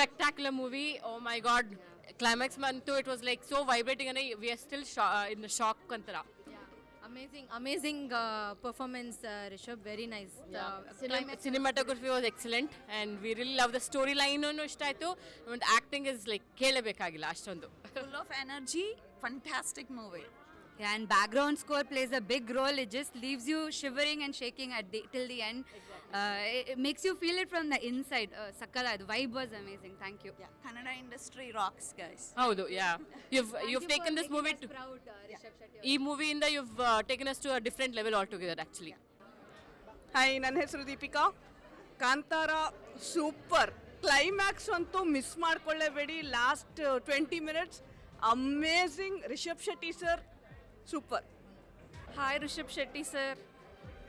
spectacular movie. Oh my god. Climax mantu it was like so vibrating and I- we are still sho- uh, in the shock antara. Amazing, amazing uh, performance, uh, Rishabh. Very nice. The Cinem- climax- cinematography was excellent and we really love the storyline ಇಷ್ಟ ಆಯ್ತು and acting is like ಕೇಳಬೇಕಾಗಿಲ್ಲ ಅಷ್ಟೊಂದು full of energy, fantastic movie. Yeah, and background score plays a big role. It just leaves you shivering and shaking at the, till the end. Uh, makes you feel it from the inside. Uh, Sakala, the vibe was amazing. Thank you. Kannada industry rocks, guys. ಹೌದು ಯಾ you've you've taken this movie to proud, uh, Rishabh Shetty. ಈ ಮೂವಿಯಿಂದ you've uh, taken us to a different level altogether actually hi ನನ್ನ ಹೆಸರು Deepika Kantara super climax ಅಂತೂ miss ಮಾಡ್ಕೊಳ್ಳೇಬೇಡಿ last twenty minutes amazing Rishabh Shetty sir super hi Rishabh Shetty sir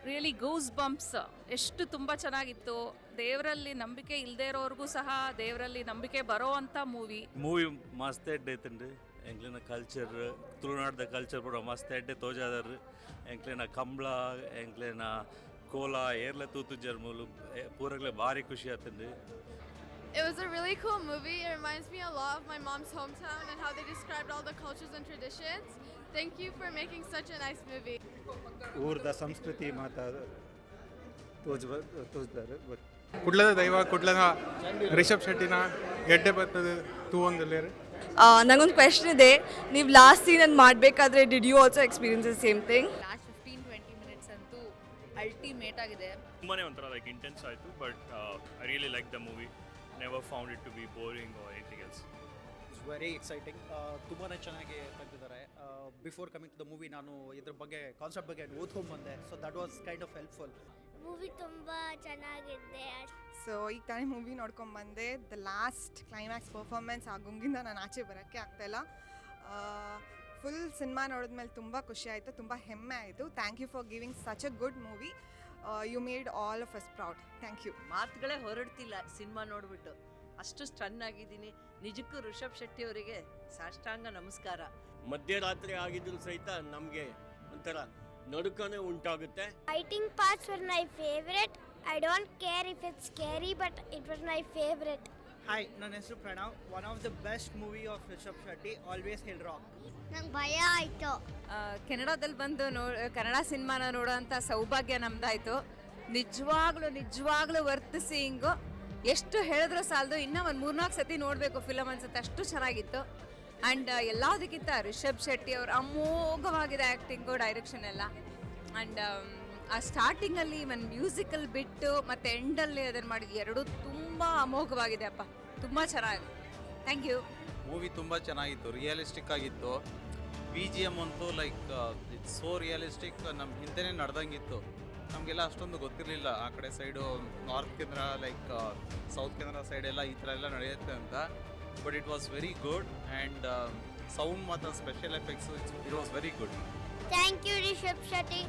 really goosebumps ಎಷ್ಟು ತುಂಬ ಚೆನ್ನಾಗಿತ್ತು ದೇವರಲ್ಲಿ ನಂಬಿಕೆ ಇಲ್ಲದೆ ಇರೋರ್ಗೂ ಸಹ ದೇವರಲ್ಲಿ ನಂಬಿಕೆ ಬರೋ ಅಂತ ಮೂವಿ ಮೂವಿ ಮಸ್ತ್ ಐತಂಡು ಎಂಕ್ಲಿನ ಕಲ್ಚರ್ ತುಳುನಾಡ್ದ ಕಲ್ಚರ್ ಕೂಡ ಮಸ್ತ್ ಎಡ್ಡೆ ತೋಜಾದರ್ ಎಂಕ್ಲಿನ ಕಂಬಳ ಎಂಕ್ಲಿನ ಕೋಲ ಏರ್ಲ ತೂತು ಜರ್ಮೂಲು ಪೂರಗ್ಲೆ ಭಾರಿ ಖುಷಿ ಆತನ್ರಿ It was a really cool movie. It reminds me a lot of my mom's hometown and how they described all the cultures and traditions. Thank you for making such a nice movie. ಊರ್ದ ಸಂಸ್ಕೃತಿ ಮಾತಾ Toj ತೋಜ್ತಾರೆ but ಕುಡ್ಲದ ದೈವ ಕುಡ್ಲದ ರಿಷಬ್ ಶೆಟ್ಟಿನ ಗೆಡ್ಡೆ ಬರ್ತದ ತೂ ಒಂದಲ್ಲಿ ನಂಗೊಂದು question ಇದೆ. ನೀವು ಲಾಸ್ಟ್ ಸೀನ್ ಮಾಡಬೇಕಾದ್ರೆ did you also experience the same thing last fifteen twenty minutes ಅಂತೂ ಅಲ್ಟಿಮೇಟ್ ಆಗಿದೆ. ತುಂಬಾನೇ ಒಂಥರ ಲೈಕ್ ಇಂಟೆನ್ಸ್ ಆಯಿತು but I really like the movie never found it to be boring or anything else it's very exciting ತುಂಬಾ ಚೆನ್ನಾಗಿ ತೆಗೆದಿದ್ದಾರೆ. Before coming to the movie ನಾನು ಇದ್ರ ಬಗ್ಗೆ ಕಾನ್ಸೆಪ್ಟ್ ಬಗ್ಗೆ ಓದ್ಕೊಂಡ್ಬಂದೆ. So that was kind of helpful movie ತುಂಬ ಚೆನ್ನಾಗಿದೆ so ಈಗ ತಾನೇ ಮೂವಿ ನೋಡ್ಕೊಂಬಂದೆ ದ ಲಾಸ್ಟ್ ಕ್ಲೈಮ್ಯಾಕ್ಸ್ ಪರ್ಫಾರ್ಮೆನ್ಸ್ ಆ ಗುಂಗಿಂದ ನಾನು ಆಚೆ ಬರೋಕ್ಕೆ ಆಗ್ತಾಯಿಲ್ಲ ಫುಲ್ ಸಿನಿಮಾ ನೋಡಿದ್ಮೇಲೆ ತುಂಬ ಖುಷಿ ಆಯಿತು ತುಂಬ ಹೆಮ್ಮೆ ಆಯಿತು. Thank you for giving such a good movie you made all of us proud thank you ಮಾತುಗಳೇ ಹೊರಡ್ತಿಲ್ಲ ಸಿನಿಮಾ ನೋಡಿಬಿಟ್ಟು. ಅಷ್ಟು ಸ್ಟನ್ ಆಗಿದ್ದೀನಿ. ನಿಜಕ್ಕೂ ಋಷಭ್ ಶೆಟ್ಟಿ ಅವರಿಗೆ ಸಾಷ್ಟಾಂಗ ನಮಸ್ಕಾರ. ಮಧ್ಯರಾತ್ರಿ ಆಗಿದ್ರು ಸಹಿತ ನಮಗೆ ಒಂಥರ ನಡುಕನೇ ಉಂಟಾಗುತ್ತೆ. Fighting parts were my favourite I don't care if it's scary, but it was my favorite. Hi ನನ್ನ ಹೆಸರು Pranav. One of the best movie of Rishabh Shetty always hill rock ನಂಗೆ ಭಯ ಆಯಿತು. ಕೆನಡಾದಲ್ಲಿ ಬಂದು ನೋ ಕನ್ನಡ ಸಿನಿಮಾನ ನೋಡೋಂಥ ಸೌಭಾಗ್ಯ ನಮ್ದಾಯ್ತು. ನಿಜವಾಗ್ಲೂ ನಿಜವಾಗ್ಲೂ ವರ್ತ್ ಸೀಯಿಂಗು ಎಷ್ಟು ಹೇಳಿದ್ರು ಸಾಲದು ಇನ್ನೂ ಒಂದು ಮೂರ್ನಾಲ್ಕು ಸತಿ ನೋಡಬೇಕು ಫಿಲಮ್ ಅನ್ಸುತ್ತೆ. ಅಷ್ಟು ಚೆನ್ನಾಗಿತ್ತು. ಆ್ಯಂಡ್ ಎಲ್ಲದಕ್ಕಿಂತ ರಿಷಬ್ ಶೆಟ್ಟಿ ಅವ್ರ ಅಮೋಘವಾಗಿದೆ ಆ್ಯಕ್ಟಿಂಗು ಡೈರೆಕ್ಷನ್ ಎಲ್ಲ. ಆ್ಯಂಡ್ ಆ ಸ್ಟಾರ್ಟಿಂಗಲ್ಲಿ ಒಂದು ಮ್ಯೂಸಿಕಲ್ ಬಿಟ್ಟು ಮತ್ತು ಎಂಡಲ್ಲಿ ಅದನ್ನು ಮಾಡಿದ್ದು ಎರಡೂ ತುಂಬ ಅಮೋಘವಾಗಿದೆ ಅಪ್ಪ. ತುಂಬ ಚೆನ್ನಾಗಿದೆ ಥ್ಯಾಂಕ್ ಯು ಮೂವಿ ತುಂಬ ಚೆನ್ನಾಗಿತ್ತು ರಿಯಲಿಸ್ಟಿಕ್ ಆಗಿತ್ತು. ಬಿ ಜಿ ಎಂ ಅಂತೂ ಲೈಕ್ ಇಟ್ಸ್ ಸೋ ರಿಯಲಿಸ್ಟಿಕ್ ನಮ್ಮ ಹಿಂದೆನೇ ನಡೆದಂಗಿತ್ತು. ನಮಗೆಲ್ಲ ಅಷ್ಟೊಂದು ಗೊತ್ತಿರಲಿಲ್ಲ, ಆ ಕಡೆ ಸೈಡು ನಾರ್ತ್ ಕೇಂದ್ರ ಲೈಕ್ ಸೌತ್ ಕೇಂದ್ರ ಸೈಡೆಲ್ಲ ಈ ಥರ ಎಲ್ಲ ನಡೆಯುತ್ತೆ ಅಂತ. But it was very good and sound ಮಾತ್ರ special effects it was very good Thank you, Rishabh Shetty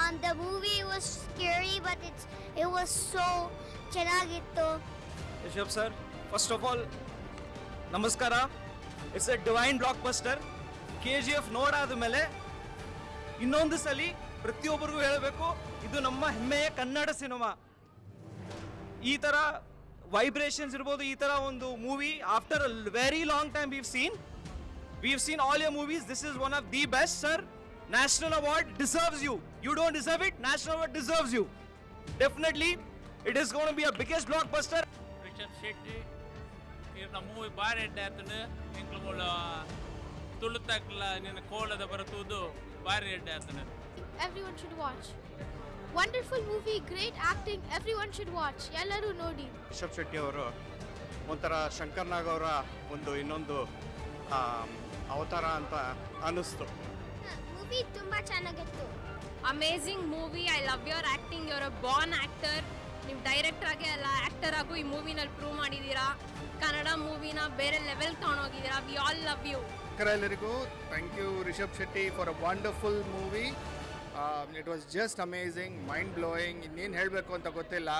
Um, the movie was scary but it's it was so ಚೆನ್ನಾಗಿತ್ತು Rishabh sir first of all ನಮಸ್ಕಾರ it's a divine blockbuster K G F ನೋಡಾದ ಮೇಲೆ ಇನ್ನೊಂದು ಸಲ ಪ್ರತಿಯೊಬ್ಬರಿಗೂ ಹೇಳಬೇಕು ಇದು ನಮ್ಮ ಹೆಮ್ಮೆಯ ಕನ್ನಡ ಸಿನಿಮಾ. ಈ ಥರ ವೈಬ್ರೇಷನ್ಸ್ ಇರ್ಬೋದು ಈ ಥರ ಒಂದು movie after a very long time we've seen we've seen all your movies this is one of the best sir national award deserves you you don't deserve it national award deserves you definitely it is gonna be a biggest blockbuster Rishabh Shetty ಇವ್ರನ್ನ movie ಬಾರಿ ಎಡ್ಡೆ ಆತನು ಇಂಕ್ಲು ತುಳುತಕ್ಲ ನಿನ್ನ ಕೋಲದ ಬರತುವುದು ಬಾರಿ ಎಡ್ಡೆ ಆತನು Everyone should watch. Wonderful great acting everyone should watch ಎಲ್ಲರೂ ನೋಡಿ. ರಿಷಬ್ ಶೆಟ್ಟಿ ಅವರು ಒಂಥರ ಶಂಕರ್ ನಾಗ್ ಅವರ ಒಂದು ಇನ್ನೊಂದು ಅವತಾರ ಅಂತ ಅನ್ನಿಸ್ತು. ಮೂವಿ ತುಂಬ ಚೆನ್ನಾಗಿತ್ತು. Amazing movie I love your acting your a born actor ನೀವು ಡೈರೆಕ್ಟರ್ ಆಗಿ ಅಲ್ಲ ಆ್ಯಕ್ಟರ್ ಆಗು ಈ ಮೂವಿನಲ್ಲಿ ಪ್ರೂವ್ ಮಾಡಿದ್ದೀರಾ ಕನ್ನಡ ಮೂವಿನ ಬೇರೆ ಲೆವೆಲ್ ತೊಗೊಂಡೋಗಿದ್ದೀರಾ ವಿ ಆಲ್ ಲವ್ ಯು ಎಲ್ಲರಿಗೂ thank you Rishabh Shetty for a wonderful movie it was just amazing mind blowing ಇನ್ನೇನು ಹೇಳಬೇಕು ಅಂತ ಗೊತ್ತಿಲ್ಲ.